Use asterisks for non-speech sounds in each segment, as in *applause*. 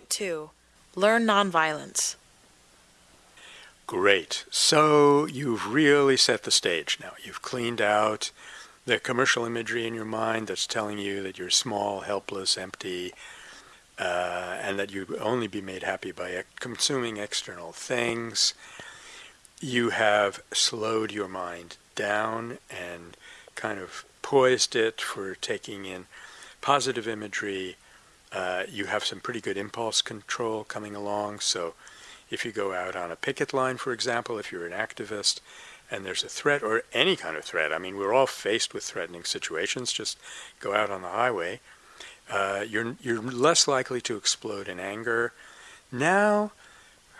2 Learn Nonviolence. Great. So you've really set the stage now. You've cleaned out the commercial imagery in your mind that's telling you that you're small, helpless, empty, uh, and that you only be made happy by consuming external things. You have slowed your mind down and kind of poised it for taking in positive imagery. Uh, you have some pretty good impulse control coming along. So if you go out on a picket line, for example, if you're an activist and there's a threat or any kind of threat, I mean, we're all faced with threatening situations, just go out on the highway. Uh, you're, you're less likely to explode in anger. Now,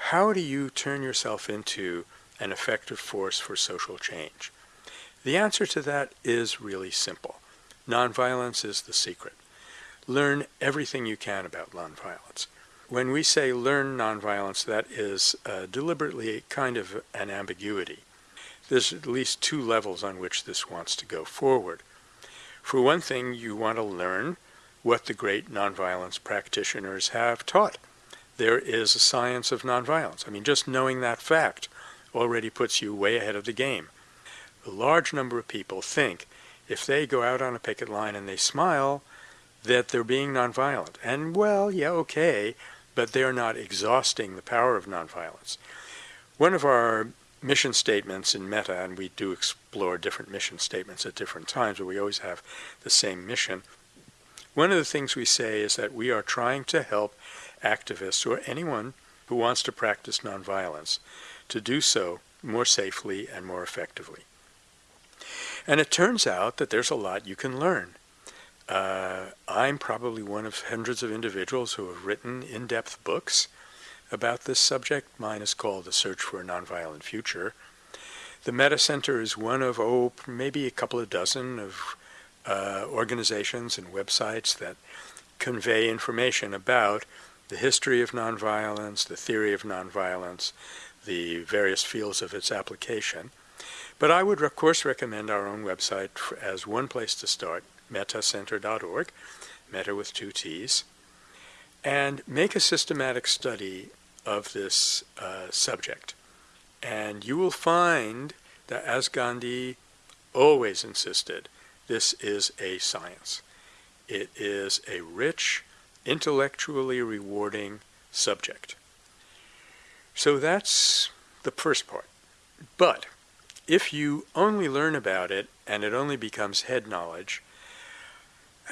how do you turn yourself into an effective force for social change? The answer to that is really simple. Nonviolence is the secret. Learn everything you can about nonviolence. When we say learn nonviolence, that is uh, deliberately kind of an ambiguity. There's at least two levels on which this wants to go forward. For one thing, you want to learn what the great nonviolence practitioners have taught. There is a science of nonviolence. I mean, just knowing that fact already puts you way ahead of the game. A large number of people think if they go out on a picket line and they smile, that they're being nonviolent. And well, yeah, okay, but they're not exhausting the power of nonviolence. One of our mission statements in Metta, and we do explore different mission statements at different times, but we always have the same mission. One of the things we say is that we are trying to help activists or anyone who wants to practice nonviolence to do so more safely and more effectively. And it turns out that there's a lot you can learn. Uh, I'm probably one of hundreds of individuals who have written in-depth books about this subject. Mine is called The Search for a Nonviolent Future. The Metta Center is one of, oh, maybe a couple of dozen of uh, organizations and websites that convey information about the history of nonviolence, the theory of nonviolence, the various fields of its application. But I would, of course, recommend our own website as one place to start, mettacenter.org, metta with two T's, and make a systematic study of this uh, subject. And you will find that, as Gandhi always insisted, this is a science. It is a rich, intellectually rewarding subject. So that's the first part. But if you only learn about it and it only becomes head knowledge,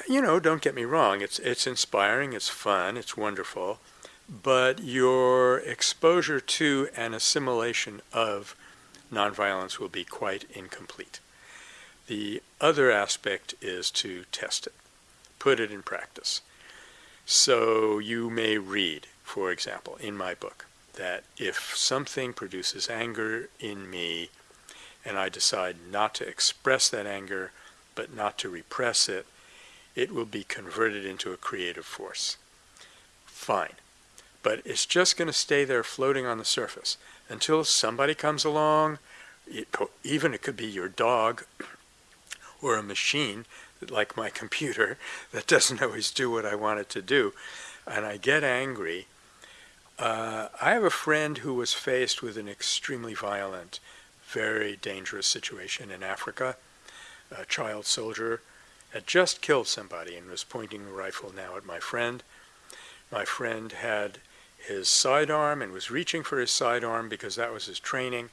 you know, don't get me wrong, it's, it's inspiring, it's fun, it's wonderful, but your exposure to and assimilation of nonviolence will be quite incomplete. The other aspect is to test it, put it in practice. So you may read, for example, in my book, that if something produces anger in me and I decide not to express that anger, but not to repress it, it will be converted into a creative force. Fine. But it's just going to stay there floating on the surface until somebody comes along, it, even it could be your dog *clears throat* or a machine, like my computer, *laughs* that doesn't always do what I want it to do, and I get angry. Uh, I have a friend who was faced with an extremely violent very dangerous situation in Africa. A child soldier had just killed somebody and was pointing the rifle now at my friend. My friend had his sidearm and was reaching for his sidearm because that was his training.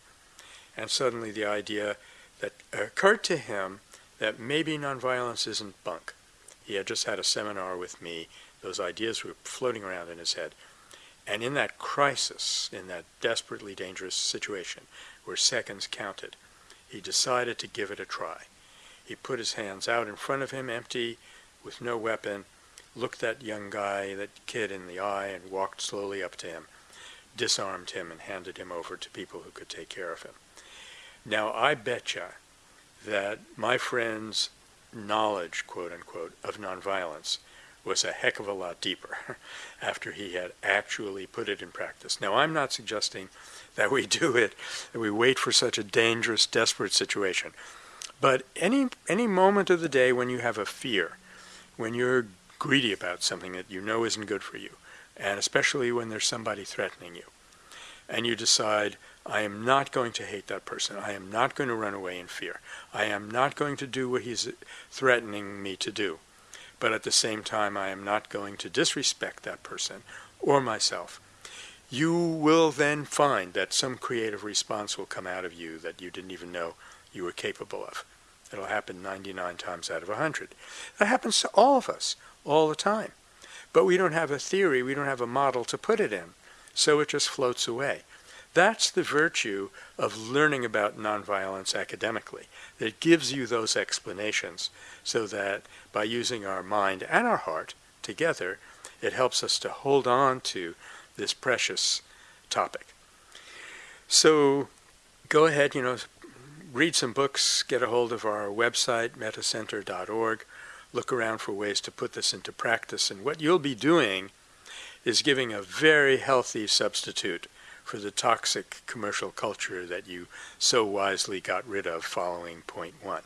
And suddenly the idea that occurred to him that maybe nonviolence isn't bunk. He had just had a seminar with me. Those ideas were floating around in his head. And in that crisis, in that desperately dangerous situation, where seconds counted, he decided to give it a try. He put his hands out in front of him, empty, with no weapon, looked that young guy, that kid in the eye, and walked slowly up to him, disarmed him, and handed him over to people who could take care of him. Now, I betcha that my friend's knowledge, quote unquote, of nonviolence was a heck of a lot deeper *laughs* after he had actually put it in practice. Now, I'm not suggesting that we *laughs* do it, that we wait for such a dangerous, desperate situation. But any, any moment of the day when you have a fear, when you're greedy about something that you know isn't good for you, and especially when there's somebody threatening you, and you decide, I am not going to hate that person. I am not going to run away in fear. I am not going to do what he's threatening me to do. But at the same time, I am not going to disrespect that person or myself. You will then find that some creative response will come out of you that you didn't even know you were capable of. It'll happen 99 times out of 100. That happens to all of us all the time. But we don't have a theory, we don't have a model to put it in. So it just floats away. That's the virtue of learning about nonviolence academically. It gives you those explanations so that by using our mind and our heart together, it helps us to hold on to this precious topic. So go ahead, you know, read some books, get a hold of our website, mettacenter.org, look around for ways to put this into practice. And what you'll be doing is giving a very healthy substitute for the toxic commercial culture that you so wisely got rid of following point one.